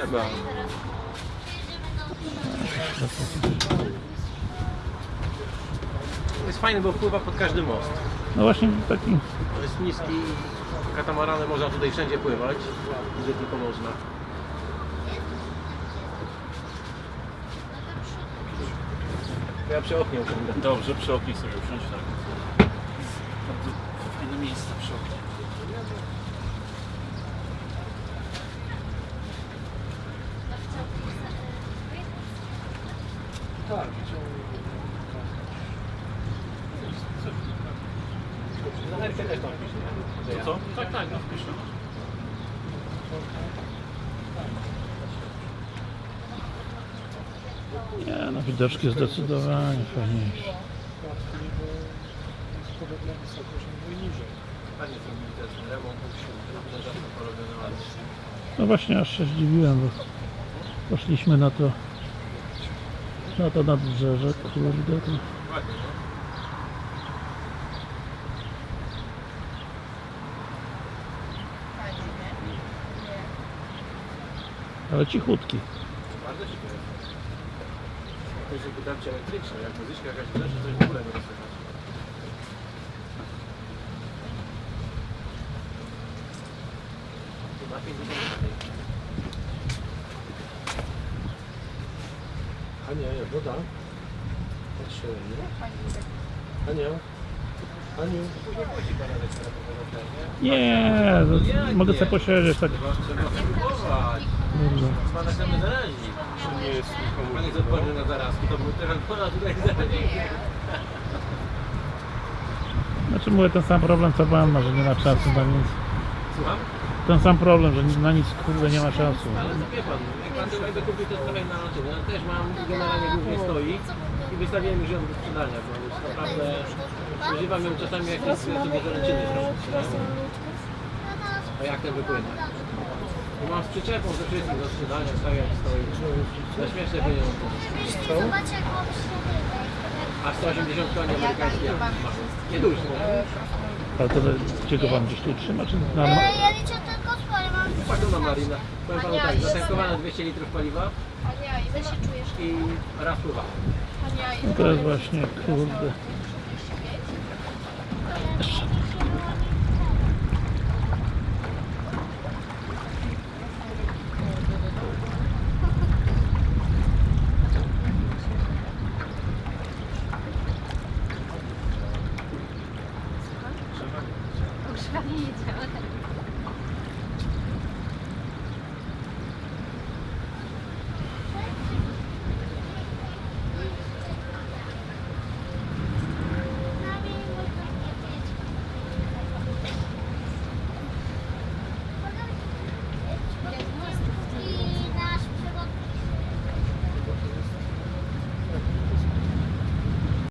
Trzeba. To jest fajne, bo wpływa pod każdy most. No właśnie taki To jest niski katamaranem, można tutaj wszędzie pływać, gdzie tylko można. Ja przy oknie. Dobrze, przy oknie sobie usiąść tak. Bardzo fajne miejsce przy oknie. Tak. Na nerkę też tam nie? Co? co? Tak, tak, no wpiszę. Nie, no widoczki zdecydowanie fajniejsze. Panie zrobili ten remont, to się porobiony ładnie. No właśnie aż się zdziwiłem, bo poszliśmy na to na to nadbrzeże, kurde to. No. Ale cichutki. Bardzo ciekawe. To jest tarcie elektryczne, jak muzyczka jakaś leży, coś w ogóle nie rozsłychać. Chyba 50 Ania, woda? Patrzę, nie? Ania? Aniu? Nie? To mogę sobie posiedzieć tak. Kurde. Pana chcemy zarazić. nie jest nikomu Pan jest odporny na zarazki, to był teraz tutaj zarazić. Znaczy mówię ten sam problem co pan ma, że nie ma czasu na nic. Słucham? Ten sam problem, że na nic kurde nie ma czasu. Ale to wie pan, jak pan sobie będę kupił, to stawiam na naczynie. Ja też mam generalnie głównie stoi i wystawiłem już ją do sprzedania, bo już naprawdę używam ją czasami jak jest sobie do zaręczyny zrobić. A jak ten wypłynie? I mam z przyczepą ze wszystkim do sprzedania, stawiam stoi. Za śmieszne pieniądze. Jak A 180 koni amerykańskich nie duży, nie? Ale to gdzie go pan gdzieś tu trzyma, czy na... E, ja liczę tylko Szagona marina. Powiem panu tak, zatankowane 200 litrów paliwa Ania, ile się czujesz? i raftowa. Ania, ile To jest właśnie, kurde. Trzeba nie działa. Tak.